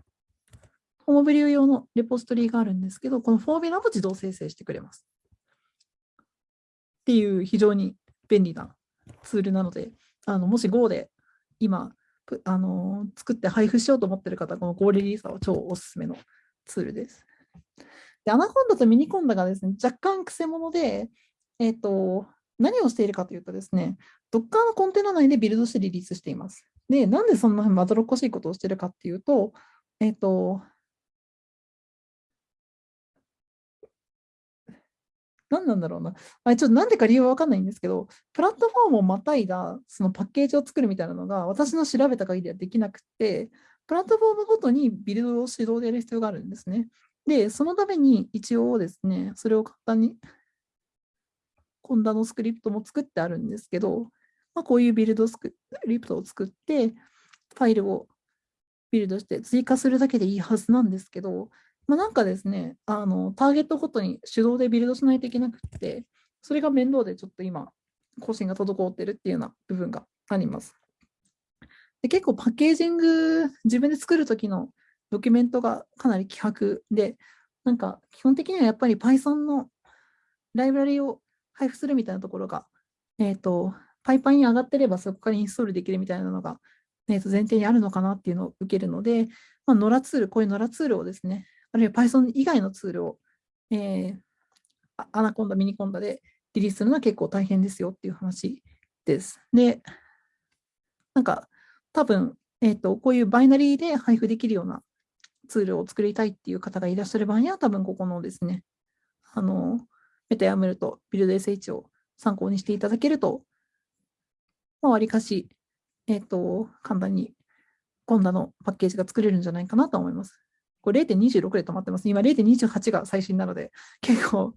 ホームブリュー用のレポジトリーがあるんですけど、このフォーミュラも自動生成してくれます。っていう非常に便利なツールなので、あのもし Go で今あの作って配布しようと思っている方、この Go リリーサは超おすすめのツールです。で、アナコンダと Miniconda がですね、若干くせ者で、えっ、ー、と、何をしているかというとですね、Docker のコンテナ内でビルドしてリリースしています。で、なんでそんなまどろっこしいことをしているかっていうと、えっ、ー、と、何なんだろうな。あれちょっとなんでか理由は分かんないんですけど、プラットフォームをまたいだそのパッケージを作るみたいなのが私の調べた限りはできなくて、プラットフォームごとにビルドを指導でやる必要があるんですね。で、そのために一応ですね、それを簡単に、コンダのスクリプトも作ってあるんですけど、まあ、こういうビルドスクリプトを作って、ファイルをビルドして追加するだけでいいはずなんですけど、まあ、なんかですね、あのターゲットごとに手動でビルドしないといけなくて、それが面倒でちょっと今、更新が滞ってるっていうような部分があります。で結構パッケージング、自分で作るときのドキュメントがかなり希薄で、なんか基本的にはやっぱり Python のライブラリを配布するみたいなところが、えっ、ー、と、 PyPI に上がってればそこからインストールできるみたいなのが、えー、と前提にあるのかなっていうのを受けるので、まあ、野良ツール、こういう野良ツールをですね、あるいは Python 以外のツールを、えー、 Anaconda、Miniconda でリリースするのは結構大変ですよっていう話です。で、なんか多分、えーと、こういうバイナリーで配布できるようなツールを作りたいっていう方がいらっしゃる場合には、多分ここのですね、あの、メタヤムルとビルド SH を参考にしていただけると、まあ、わりかし、えっ、ー、と、簡単にコンダのパッケージが作れるんじゃないかなと思います。これ0.26で止まってます。今0.28が最新なので、結構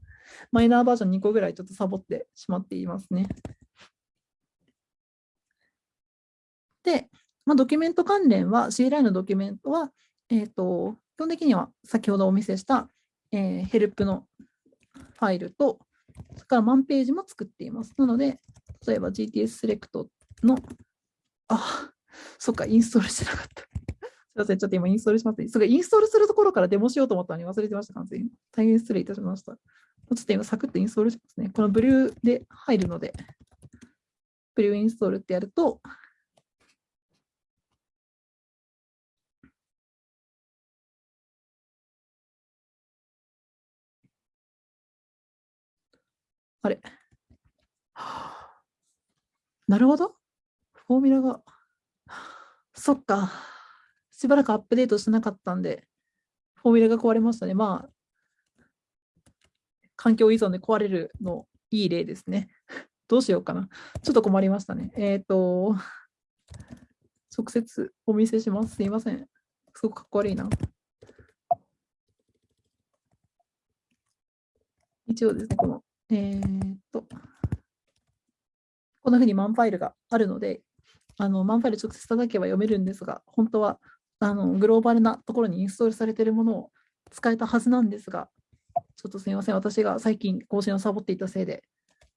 マイナーバージョン2個ぐらいちょっとサボってしまっていますね。で、まあ、ドキュメント関連は CLI のドキュメントは、えーと、基本的には先ほどお見せした、えー、ヘルプのファイルと、それからマンページも作っています。なので、例えば GTS セレクトの、あ、そっか、インストールしてなかった。ません、ちょっと今インストールします、ね。それインストールするところからデモしようと思ったのに忘れてました、完全に。大変失礼いたしました。ちょっと今サクッとインストールしますね。このブリューで入るので、ブリューインストールってやると、あれなるほど。フォーミュラが。そっか。しばらくアップデートしてなかったんで、フォーミュラが壊れましたね。まあ、環境依存で壊れるのいい例ですね。どうしようかな。ちょっと困りましたね。えっ、ー、と、直接お見せします。すいません。すごくかっこ悪いな。一応ですね、このえー、っと、こんなふうにマンファイルがあるので、あのマンファイル直接叩けば読めるんですが、本当はあのグローバルなところにインストールされているものを使えたはずなんですが、ちょっとすみません、私が最近更新をサボっていたせいで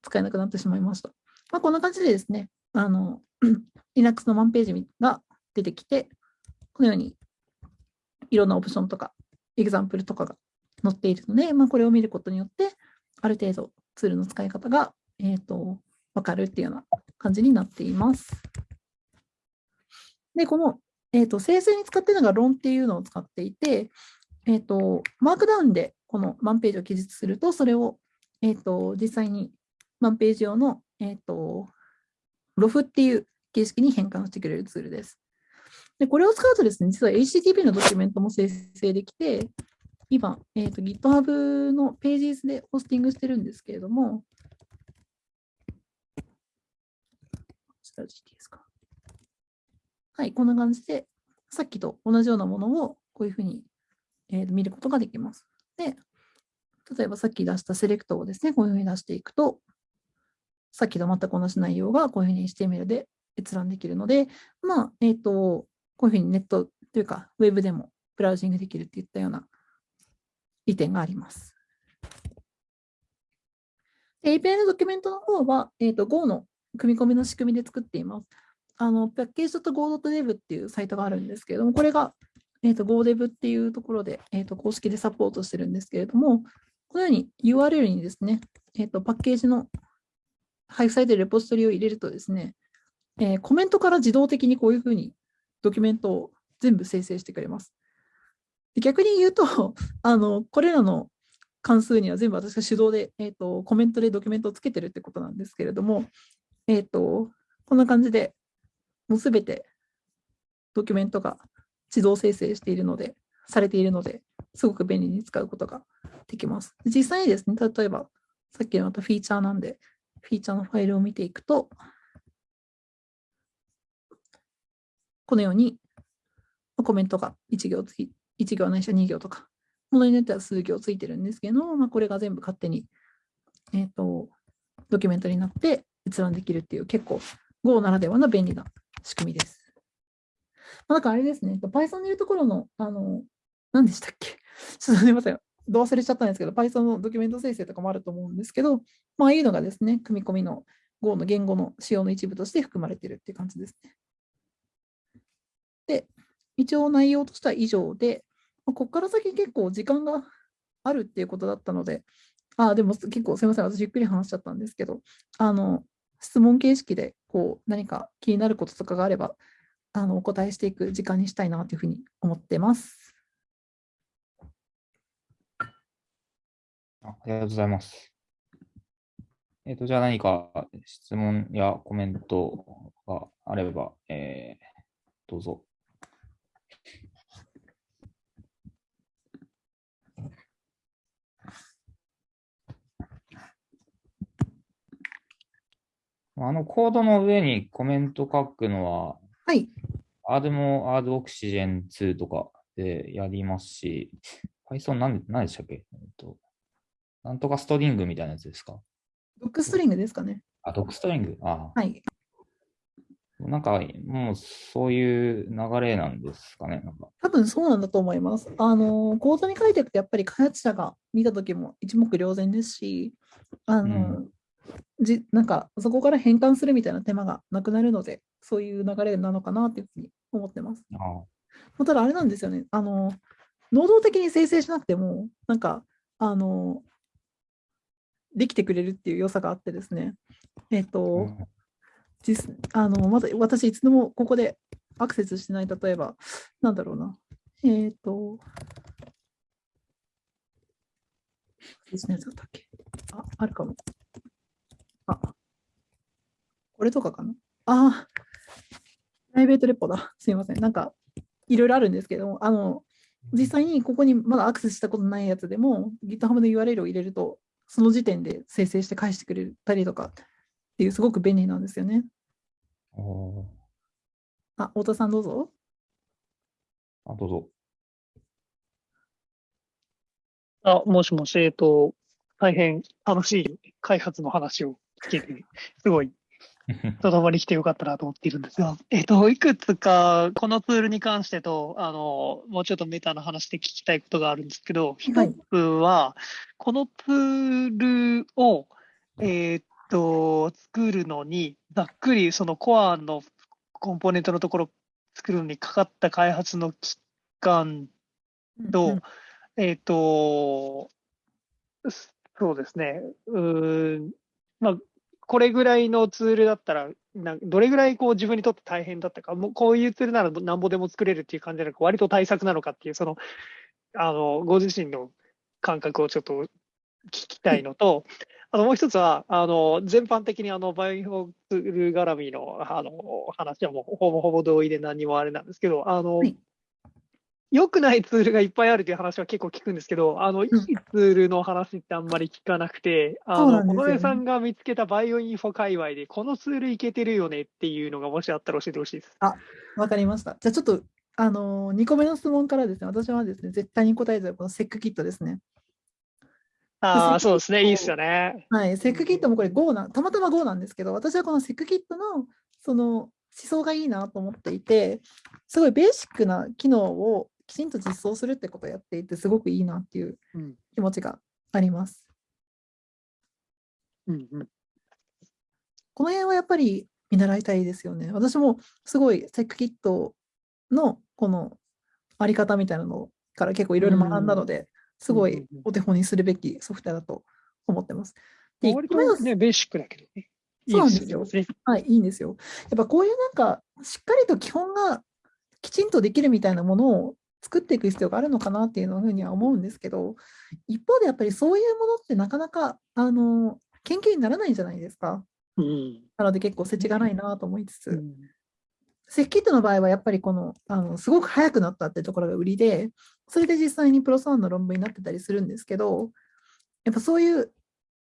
使えなくなってしまいました。まあ、こんな感じでですね、あの *clears throat* Linux のマンページが出てきて、このようにいろんなオプションとか、エグザンプルとかが載っているので、まあ、これを見ることによって、ある程度ツールの使い方が、えーと、分かるっていうような感じになっています。で、この、えーと、生成に使っているのが論っていうのを使っていて、えーと、マークダウンでこのマンページを記述すると、それを、えー、と実際にマンページ用の、えー、とロフっていう形式に変換してくれるツールです。でこれを使うとですね、実は HTTP のドキュメントも生成できて、今、えーと、GitHub のページスでホスティングしてるんですけれども、はい、こんな感じで、さっきと同じようなものをこういうふうに、えー、見ることができます。で、例えばさっき出したセレクトをですね、こういうふうに出していくと、さっきと全く同じ内容がこういうふうに HTML で閲覧できるので、まあ、えっ、ー、と、こういうふうにネットというか、ウェブでもブラウジングできるっていったような利点があります。API のドキュメントの方は、えーと、Go の組み込みの仕組みで作っています。あのパッケージ .go.dev っていうサイトがあるんですけれども、これが、えーと、GoDev っていうところで、えーと、公式でサポートしてるんですけれども、このように URL にですね、えー、とパッケージの配布されているレポジトリを入れるとですね、えー、コメントから自動的にこういうふうにドキュメントを全部生成してくれます。逆に言うと、*laughs* あのこれらの関数には全部私が手動で、えーと、コメントでドキュメントをつけてるってことなんですけれども、えーと、こんな感じで、もうすべてドキュメントが自動生成しているので、されているので、すごく便利に使うことができます。実際にですね、例えば、さっきのまたフィーチャーなんで、フィーチャーのファイルを見ていくと、このようにコメントが1行つき1行ないしは2行とか、ものによっては数行ついてるんですけど、まあ、これが全部勝手に、えーと、ドキュメントになって閲覧できるっていう結構 Go ならではの便利な仕組みです。まあ、なんかあれですね、Python でいうところの、あの、何でしたっけ？*laughs* ちょっとすみません。どう忘れちゃったんですけど、Python のドキュメント生成とかもあると思うんですけど、まあ、ああいうのがですね、組み込みの Go の言語の仕様の一部として含まれているっていう感じですね。で、一応内容としては以上で、ここから先結構時間があるっていうことだったので、ああでも結構すみません、私ゆっくり話しちゃったんですけど、あの質問形式でこう何か気になることとかがあれば、あのお答えしていく時間にしたいなというふうに思ってます。ありがとうございます。えっ、ー、と、じゃあ何か質問やコメントがあれば、えー、どうぞ。あのコードの上にコメント書くのは、はい。アーもドオクシジェン2とかでやりますし、Python 何何でしたっけ、えっと、なんとかストリングみたいなやつですか？ドックストリングですかね。あ、ドックストリング？ああ。はい。なんか、もうそういう流れなんですかね？なんか多分そうなんだと思います。あの、コードに書いていくと、やっぱり開発者が見たときも一目瞭然ですし、あの、じなんかそこから変換するみたいな手間がなくなるので、そういう流れなのかなというふうに思ってます。あまあただあれなんですよね。あの、能動的に生成しなくても、なんか、あの、できてくれるっていう良さがあってですね。えっ、あと、うん実あのまだ私、いつでもここでアクセスしてない、例えば、なんだろうな。えっ、と、別のやつだっけ？あ、あるかも。あ、これとかかな？あ、プライベートレポだ。すいません。なんか、いろいろあるんですけども、あの、実際にここにまだアクセスしたことないやつでも、GitHub の URL を入れると、その時点で生成して返してくれたりとかっていう、すごく便利なんですよね。あ、太田さんどうぞ。あ、どうぞ。あ、もしもし、えっと、大変楽しい開発の話を聞けて、すごい、とどまり来てよかったなと思っているんですが、えっと、いくつか、このツールに関してと、あの、もうちょっとメタな話で聞きたいことがあるんですけど、一はい。つは、このツールを、えっと、作るのに、ざっくりそのコアのコンポーネントのところ作るのにかかった開発の期間と、うんうん。えっ、と、すそうですね。うーん、まあ、これぐらいのツールだったら、などれぐらいこう自分にとって大変だったか、もうこういうツールならなんぼでも作れるっていう感じじゃなく、割と対策なのかっていう、その、あの、ご自身の感覚をちょっと聞きたいのと、あともう一つは、あの、全般的にあの、バイオツール絡みの、あの、話はもうほぼほぼ同意で何もあれなんですけど、あの、はい。良くないツールがいっぱいあるという話は結構聞くんですけど、あの、いいツールの話ってあんまり聞かなくて、あの、小野さんが見つけたバイオインフォ界隈で、このツールいけてるよねっていうのがもしあったら教えてほしいです。わかりました。じゃあちょっと、あの2個目の質問からですね、私はですね、絶対に答えたいこのセックキットですね。ああ、そうそうですね。いいですよね。はい、セックキットもこれ Go な、たまたま Go なんですけど、私はこのセックキットのその思想がいいなと思っていて、すごいベーシックな機能をきちんと実装するってことをやっていて、すごくいいなっていううん。気持ちがあります。うんうん。この辺はやっぱり見習いたいですよね。私もすごいセックキットのこのあり方みたいなのから結構いろいろ学んだので、すごいお手本にするべきソフトウェアだと思ってます。で、割とね、ベーシックだけどね。そうなんですよいいね。はい、いいんですよ。やっぱこういうなんか、しっかりと基本がきちんとできるみたいなものを作っていく必要があるのかなっていうふうには思うんですけど、一方でやっぱりそういうものってなかなか、あの、研究にならないじゃないですか。うん。なので結構世知がないなと思いつつ、うんセッキットの場合はやっぱりこの、あの、すごく早くなったってところが売りで、それで実際にプロスワンの論文になってたりするんですけど、やっぱそういう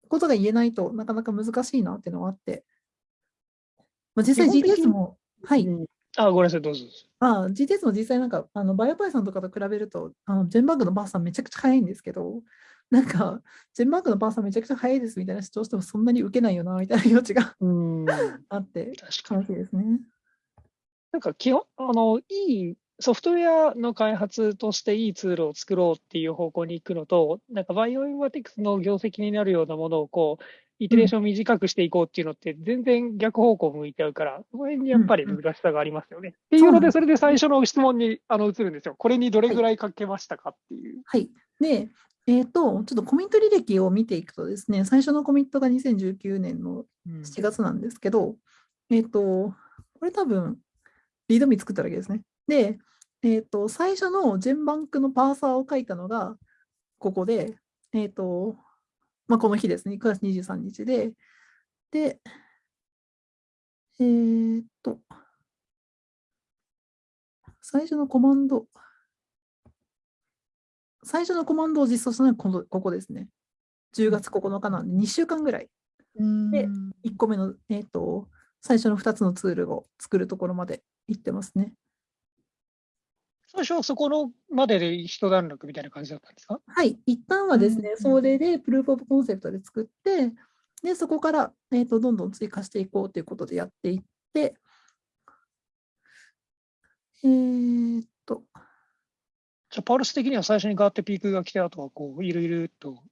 ことが言えないとなかなか難しいなっていうのはあって、まあ、実際 GTS も、はい、うんあ、ごめんなさい、どうぞ。ああ GTS も実際なんか、あの、バイオパイさんとかと比べると、あの、ジェンバーグのバーさんめちゃくちゃ早いんですけど、*laughs* なんか、ジェンバーグのバーさんめちゃくちゃ早いですみたいな主張してもそんなに受けないよな、みたいな気持ちがうん。確 *laughs* あって、かに。楽しいですね。なんか基本、あの、いいソフトウェアの開発としていいツールを作ろうっていう方向に行くのと、なんかバイオインフォティクスの業績になるようなものをこう、イテレーション短くしていこうっていうのって全然逆方向向いちゃうから、その辺にやっぱり難しさがありますよね。っていうので、それで最初の質問にあの移るんですよ。これにどれぐらいかけましたかっていう。はい。で、えっ、と、ちょっとコミット履歴を見ていくとですね、最初のコミットが2019年の7月なんですけど、えっ、と、これ多分、リードミ作っただけですね。で、えっ、と、最初のジェンバンクのパーサーを書いたのが、ここで、えっ、と、まあ、この日ですね、9月23日で、で、えっ、と、最初のコマンド、最初のコマンドを実装したのはこのここですね。10月9日なんで2週間ぐらい。で1個目の、えー、と最初の2つのツールを作るところまで行ってますね。最初はそこのまでで一段落みたいな感じだったんですか？はい、一旦はですね、うん。それでプルーフオブコンセプトで作って、で、そこから、えーとどんどん追加していこうということでやっていって、えーっと、じゃあ、パルス的には最初にガーってピークが来て、あとはこう、いろいろと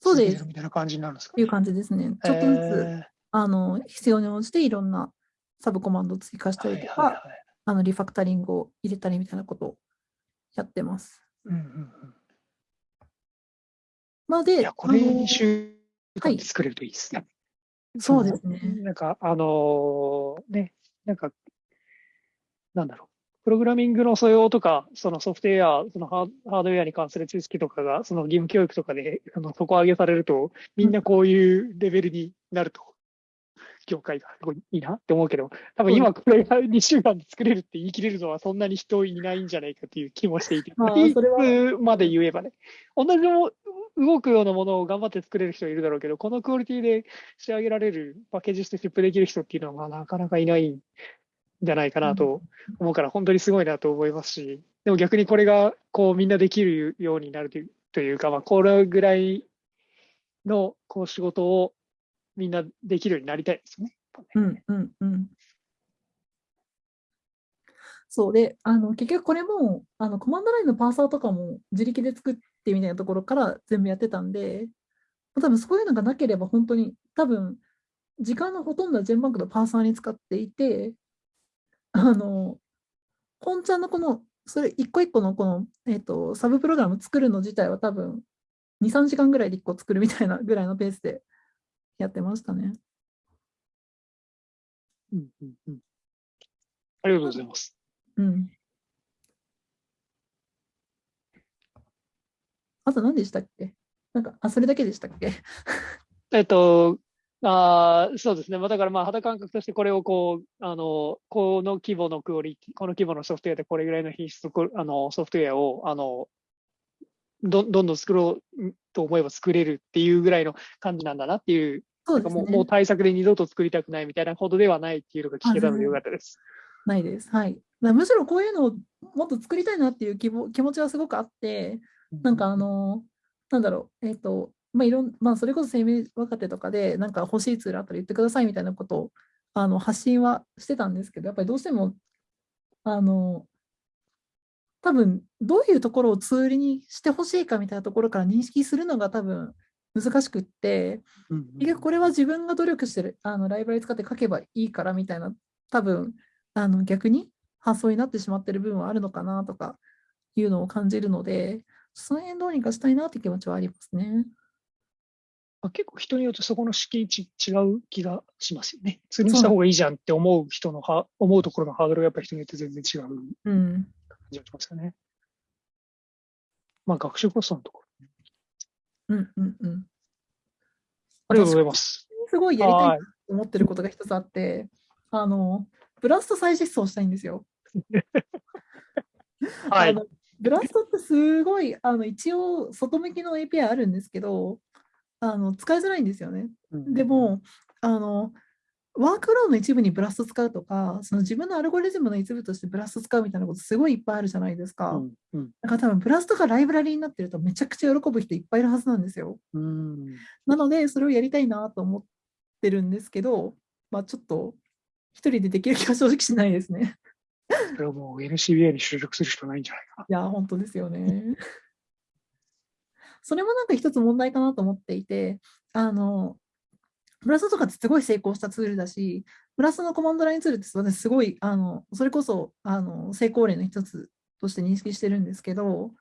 そうです。みたいな感じになるんですか？いう感じですね。ちょっとずつ、えあの必要に応じていろんなサブコマンドを追加したーりとか、はいはいはいあのリファクタリングを入れたりみたいなことをやってます。うんうんうんまあ、で、これあの2週はい間で作れるといいですね。そうですね。なんか、あのーね、なんか、なんだろう。プログラミングの素養とか、そのソフトウェア、そのハーハードウェアに関する知識とかが、その義務教育とかで、あの底上げされると、みんなこういうレベルになると、業界がすごいいいなって思うけど、多分今これが2週間で作れるって言い切れるのはそんなに人いないんじゃないかっていう気もしていて、それまで言えばね、同じの動くようなものを頑張って作れる人いるだろうけど、このクオリティで仕上げられる、パッケージしてシップできる人っていうのは、まあ、なかなかいないんじゃないかなと思うから、本当にすごいなと思いますし、でも逆にこれが、こう、みんなできるようになるというというか、まあ、これぐらいの、こう、仕事をみんなできるようになりたいですよね。うんうんうん。そうで、あの結局これもあのコマンドラインのパーサーとかも自力で作ってみたいなところから全部やってたんで、多分そういうのがなければ本当に多分時間のほとんどはジェンバンクのパーサーに使っていて、あの、本ちゃんのこの、それ一個一個のこの、えっと、サブプログラム作るの自体は多分2、3時間ぐらいで1個作るみたいなぐらいのペースでやってましたね。うんうんうんありがとうございます。うん。あと何でしたっけ？なんか、あ、それだけでしたっけ？*laughs* えっと、あーそうですね。まあ、だからまあ肌感覚としてこれをこう、あの、この規模のクオリティ、この規模のソフトウェアでこれぐらいの品質あのソフトウェアを、あの、どどんどん作ろうと思えば作れるっていうぐらいの感じなんだなっていう、そうですね。もうもう対策で二度と作りたくないみたいなほどではないっていうのが聞けたのでよかったです。ないです。はい。むしろこういうのをもっと作りたいなっていう気も気持ちはすごくあって、なんかあの、なんだろう、えっ、と、まあ、いろん、まあ、それこそ生命若手とかで、なんか欲しいツールあったら言ってくださいみたいなことを、あの、発信はしてたんですけど、やっぱりどうしても、あの、多分、どういうところをツールにしてほしいかみたいなところから認識するのが多分難しくって、うんうん結局これは自分が努力してる、あの、ライブラリ使って書けばいいからみたいな、多分、あの、逆に発想になってしまってる部分はあるのかなとかいうのを感じるので、その辺どうにかしたいなって気持ちはありますね。まあ結構人によってそこの敷地違う気がしますよね。ツールにした方がいいじゃんって思う人のは、思うところのハードルがやっぱり人によって全然違う感うん。じがしますよね。まあ学習コストのところ。うんうんうん。ありがとうございます。すごいやりたいはいと思ってることが一つあって、あの、ブラスト再実装したいんですよ。*laughs* はい。あのブラストってすごい、あの一応、外向きの API あるんですけど、あの使いづらいんですよね。でも、あの、ワークフローの一部にブラスト使うとか、その自分のアルゴリズムの一部としてブラスト使うみたいなことすごいいっぱいあるじゃないですか。うん、うん、だから多分ブラストがライブラリになってるとめちゃくちゃ喜ぶ人いっぱいいるはずなんですよ。うん。なので、それをやりたいなと思ってるんですけど、まあちょっと一人でできる気は正直しないですね。それはもう NCBI に就職するしかないんじゃないかいや、本当ですよね。それもなんか一つ問題かなと思っていて、あの、ブラストとかってすごい成功したツールだし、ブラストのコマンドラインツールって私すごい、あの、それこそ、あの、成功例の一つとして認識してるんですけど、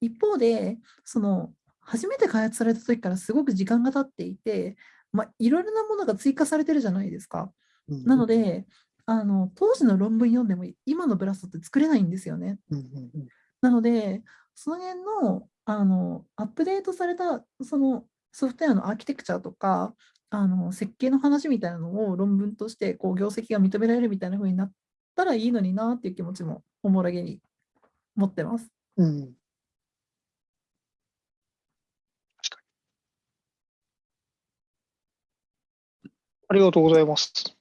一方で、その、初めて開発された時からすごく時間が経っていて、まあ、いろいろなものが追加されてるじゃないですか。な。なので、あの、当時の論文読んでも今のブラストって作れないんですよね。うん、うん、うん。なので、その辺の、あの、アップデートされた、そのソフトウェアのアーキテクチャとか、あの、設計の話みたいなのを論文として、こう、業績が認められるみたいな風になったらいいのになっていう気持ちも、おもらげに持ってます。うん。確かに。ありがとうございます。